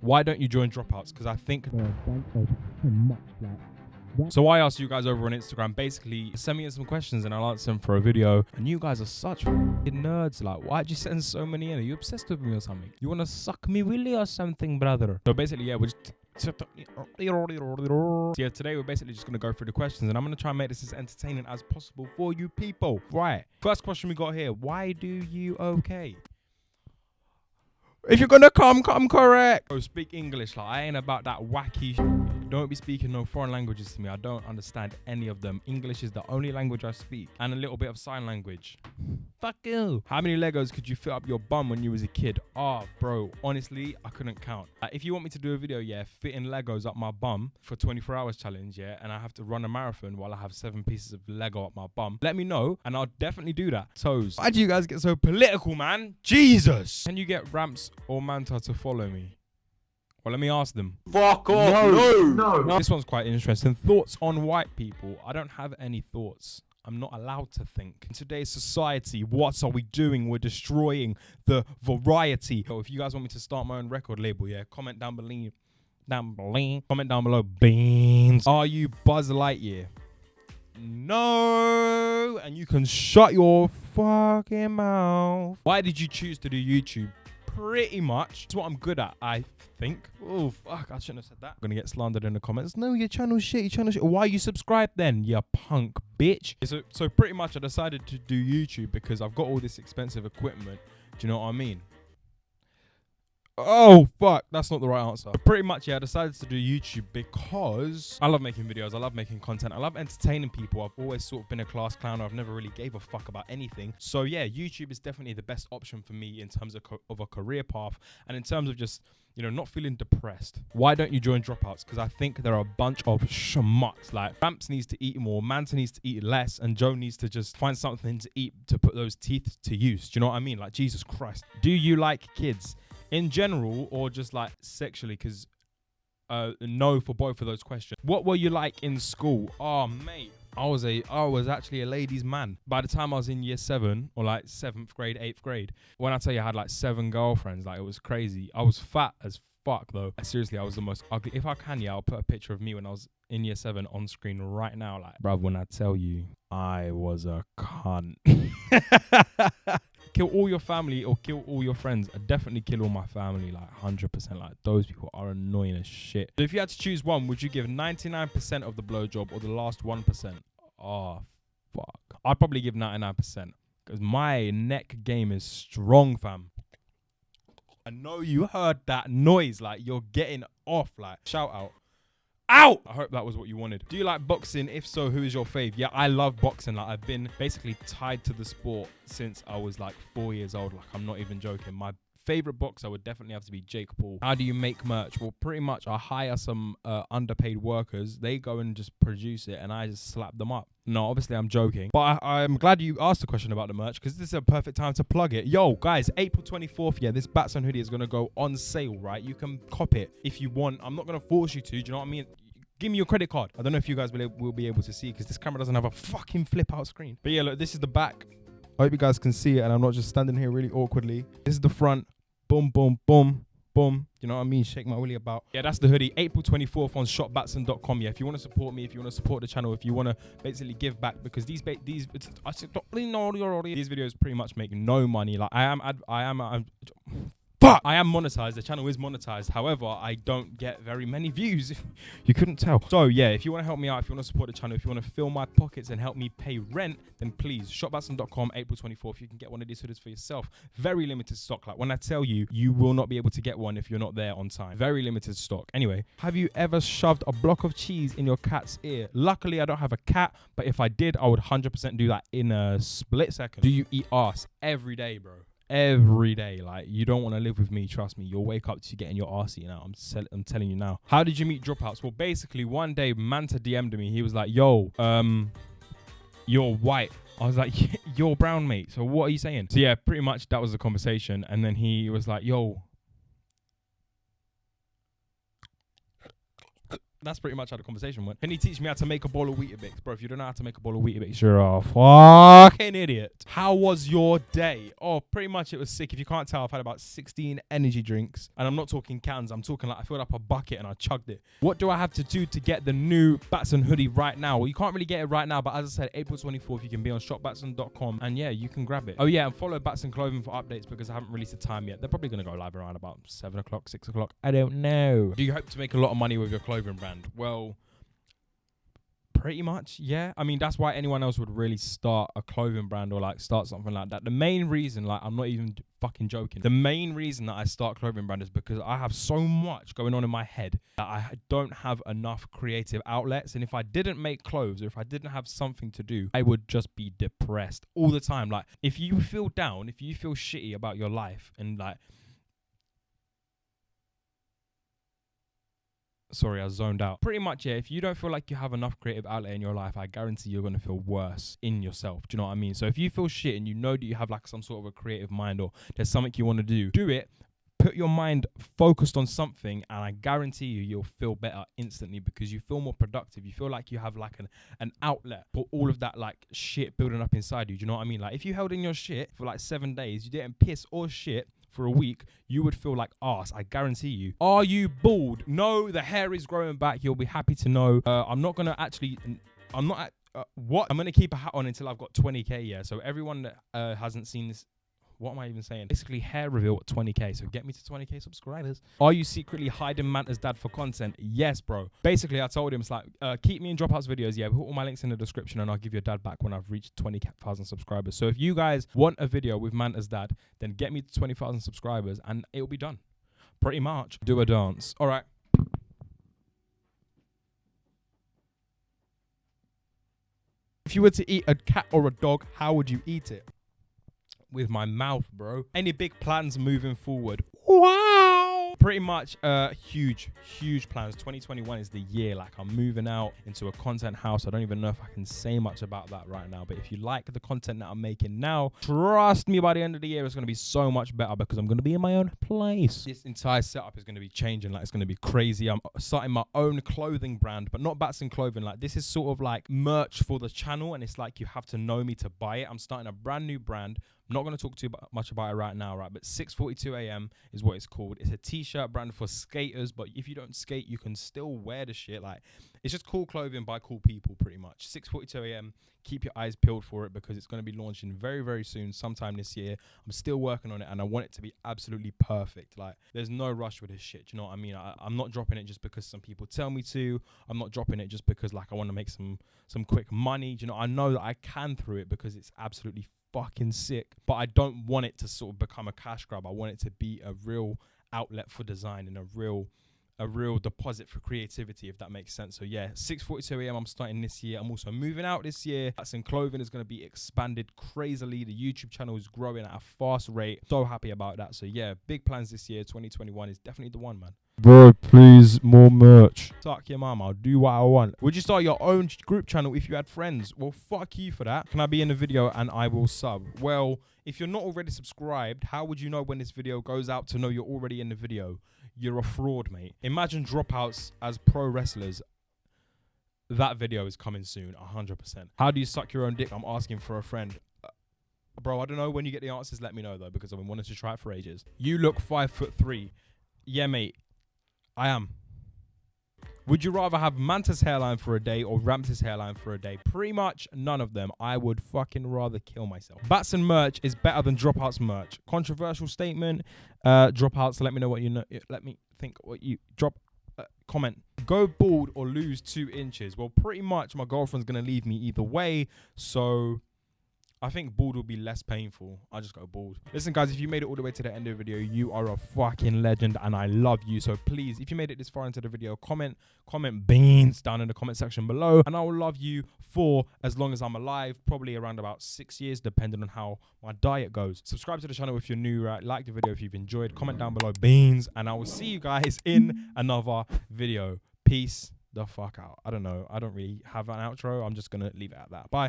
Why don't you join dropouts? Because I think. There are a bunch of so much like So I asked you guys over on Instagram, basically send me in some questions and I'll answer them for a video. And you guys are such nerds. Like, why'd you send so many in? Are you obsessed with me or something? You wanna suck me willy or something, brother? So basically, yeah, we're just. So yeah, today we're basically just gonna go through the questions and I'm gonna try and make this as entertaining as possible for you people. Right. First question we got here. Why do you okay? If you're gonna come, come correct. Oh, speak English. Like I ain't about that wacky. Don't be speaking no foreign languages to me. I don't understand any of them. English is the only language I speak, and a little bit of sign language. Fuck you. How many Legos could you fit up your bum when you was a kid? Ah, bro. Honestly, I couldn't count. Like, if you want me to do a video, yeah, fitting Legos up my bum for 24 hours challenge, yeah, and I have to run a marathon while I have seven pieces of Lego up my bum, let me know, and I'll definitely do that. Toes. Why do you guys get so political, man? Jesus. Can you get Ramps or Manta to follow me? Well, let me ask them. Fuck off. No. No. This one's quite interesting. Thoughts on white people? I don't have any thoughts. I'm not allowed to think. In today's society, what are we doing? We're destroying the variety. So if you guys want me to start my own record label, yeah, comment down below. Down below. Comment down below. Beans. Are you Buzz Lightyear? No. And you can shut your fucking mouth. Why did you choose to do YouTube? Pretty much. It's what I'm good at, I think. Oh, fuck. I shouldn't have said that. I'm to get slandered in the comments. No, your channel shit. Your channel shit. Why you subscribed then, you punk bitch? So, so pretty much I decided to do YouTube because I've got all this expensive equipment. Do you know what I mean? Oh fuck, that's not the right answer. But pretty much, yeah, I decided to do YouTube because I love making videos, I love making content, I love entertaining people. I've always sort of been a class clown. I've never really gave a fuck about anything. So yeah, YouTube is definitely the best option for me in terms of, of a career path and in terms of just you know, not feeling depressed. Why don't you join dropouts? Because I think there are a bunch of schmucks. Like Ramps needs to eat more, Manta needs to eat less, and Joe needs to just find something to eat to put those teeth to use. Do you know what I mean? Like Jesus Christ. Do you like kids in general or just like sexually? Because uh, no for both of those questions. What were you like in school? Oh, mate. I was a I was actually a ladies' man. By the time I was in year seven or like seventh grade, eighth grade, when I tell you I had like seven girlfriends, like it was crazy. I was fat as fuck though. Seriously, I was the most ugly. If I can, yeah, I'll put a picture of me when I was in year seven on screen right now. Like, bruv, when I tell you I was a cunt. kill all your family or kill all your friends. I definitely kill all my family, like 100%. Like, those people are annoying as shit. So if you had to choose one, would you give 99% of the blowjob or the last 1%? Oh, ah, fuck. I'd probably give 99% because my neck game is strong, fam. I know you heard that noise. Like, you're getting off. Like, shout out. Out! I hope that was what you wanted. Do you like boxing? If so, who is your fave? Yeah, I love boxing. Like, I've been basically tied to the sport since I was like four years old. Like, I'm not even joking. My favorite boxer would definitely have to be Jake Paul. How do you make merch? Well, pretty much I hire some uh, underpaid workers. They go and just produce it, and I just slap them up. No, obviously I'm joking, but I, I'm glad you asked the question about the merch because this is a perfect time to plug it. Yo, guys, April 24th, yeah, this Batson hoodie is gonna go on sale, right? You can cop it if you want. I'm not gonna force you to. Do you know what I mean? Give me your credit card. I don't know if you guys will, will be able to see because this camera doesn't have a fucking flip out screen. But yeah, look, this is the back. I hope you guys can see it and I'm not just standing here really awkwardly. This is the front. Boom, boom, boom, boom. You know what I mean? Shake my willy about. Yeah, that's the hoodie. April 24th on shopbatson.com. Yeah, if you want to support me, if you want to support the channel, if you want to basically give back, because these ba- these I said, these videos pretty much make no money. Like I am, ad- I am, I'm, Fuck! I am monetized. The channel is monetized. However, I don't get very many views. you couldn't tell. So yeah, if you want to help me out, if you want to support the channel, if you want to fill my pockets and help me pay rent, then please shopbatson.com April 24th. You can get one of these hoodies for yourself. Very limited stock. Like when I tell you, you will not be able to get one if you're not there on time. Very limited stock. Anyway, have you ever shoved a block of cheese in your cat's ear? Luckily, I don't have a cat, but if I did, I would 100% do that in a split second. Do you eat ass every day, bro? Every day. Like you don't want to live with me. Trust me. You'll wake up to getting your arse eaten out. I'm sell- I'm telling you now. How did you meet dropouts? Well, basically one day Manta DM'd me. He was like, "Yo, um, you're white." I was like, "You're brown, mate." So what are you saying? So yeah, pretty much that was the conversation. And then he was like, "Yo." That's pretty much how the conversation went. Can you teach me how to make a bowl of Weetabix? Bro, if you don't know how to make a bowl of Weetabix, you're a fucking idiot. How was your day? Oh, pretty much it was sick. If you can't tell, I've had about 16 energy drinks. And I'm not talking cans. I'm talking like I filled up a bucket and I chugged it. What do I have to do to get the new Batson hoodie right now? Well, you can't really get it right now, but as I said, April 24th, you can be on shopbatson.com and yeah, you can grab it. Oh yeah, and follow Batson Clothing for updates because I haven't released a time yet. They're probably going to go live around about 7 o'clock, 6 o'clock. I don't know. Do you hope to make a lot of money with your clothing brand? Well, pretty much yeah. I mean that's why anyone else would really start a clothing brand or like start something like that. The main reason like i'm not even fucking joking. The main reason that i start clothing brand is because i have so much going on in my head that i don't have enough creative outlets. And if i didn't make clothes or if i didn't have something to do i would just be depressed all the time. Like if you feel down if you feel shitty about your life and like sorry, I zoned out. Pretty much, yeah. If you don't feel like you have enough creative outlet in your life, I guarantee you're gonna feel worse in yourself. Do you know what I mean? So if you feel shit and you know that you have like some sort of a creative mind or there's something you want to do, do it. Put your mind focused on something, and I guarantee you, you'll feel better instantly because you feel more productive. You feel like you have like an an outlet for all of that like shit building up inside you. Do you know what I mean? Like if you held in your shit for like seven days, you didn't piss or shit for a week, you would feel like ass. I guarantee you. Are you bald? No, the hair is growing back. You'll be happy to know. Uh, I'm not gonna actually. I'm not. Uh, what? I'm gonna keep a hat on until I've got 20k. Yeah. So everyone that uh, hasn't seen this what am I even saying? Basically, hair reveal at 20k. So get me to 20k subscribers. Are you secretly hiding Manta's dad for content? Yes, bro. Basically, I told him it's like uh, keep me in dropouts videos. Yeah, put all my links in the description, and I'll give your dad back when I've reached 20,000 subscribers. So if you guys want a video with Manta's dad, then get me to 20,000 subscribers, and it'll be done. Pretty much. Do a dance. All right. If you were to eat a cat or a dog, how would you eat it? With my mouth, bro. Any big plans moving forward? Wow. Pretty much uh huge huge plans. 2021 is the year. Like i'm moving out into a content house. I don't even know if i can say much about that right now but if you like the content that i'm making now trust me by the end of the year it's going to be so much better because i'm going to be in my own place. This entire setup is going to be changing. Like it's going to be crazy. I'm starting my own clothing brand but not Batson clothing. Like this is sort of like merch for the channel and it's like you have to know me to buy it. I'm starting a brand new brand I'm not going to talk too much about it right now, right? But 6:42 a.m. is what it's called. It's a t-shirt brand for skaters, but if you don't skate, you can still wear the shit. Like it's just cool clothing by cool people, pretty much. 6:42 a.m. Keep your eyes peeled for it because it's going to be launching very, very soon, sometime this year. I'm still working on it, and I want it to be absolutely perfect. Like there's no rush with this shit. you know what I mean? I, I'm not dropping it just because some people tell me to. I'm not dropping it just because like I want to make some some quick money. you know? I know that I can through it because it's absolutely fucking sick. But I don't want it to sort of become a cash grab. I want it to be a real outlet for design and a real a real deposit for creativity, if that makes sense. So yeah, 6:42 a.m. I'm starting this year. I'm also moving out this year. That's in clothing is going to be expanded crazily. The YouTube channel is growing at a fast rate. So happy about that. So yeah, big plans this year. 2021 is definitely the one, man. Bro, please, more merch. Suck your mama. I'll do what I want. Would you start your own group channel if you had friends? Well, fuck you for that. Can I be in the video and I will sub? Well, if you're not already subscribed, how would you know when this video goes out to know you're already in the video? You're a fraud, mate. Imagine dropouts as pro wrestlers. That video is coming soon, 100%. How do you suck your own dick? I'm asking for a friend. Uh, bro, I don't know when you get the answers. Let me know though, because I've been wanting to try it for ages. You look five foot three. Yeah, mate. I am. Would you rather have Manta's hairline for a day or Rams's hairline for a day? Pretty much none of them. I would fucking rather kill myself. Batson merch is better than Dropouts merch. Controversial statement. Uh, dropouts, let me know what you know. Let me think what you drop. Uh, comment. Go bald or lose two inches. Well, pretty much my girlfriend's gonna leave me either way. So I think bald will be less painful. I just go bald. Listen, guys, if you made it all the way to the end of the video, you are a fucking legend and I love you. So please, if you made it this far into the video, comment, comment beans down in the comment section below. And I will love you for as long as I'm alive, probably around about six years, depending on how my diet goes. Subscribe to the channel if you're new, right? Like the video if you've enjoyed. Comment down below beans. And I will see you guys in another video. Peace the fuck out. I don't know. I don't really have an outro. I'm just going to leave it at that. Bye.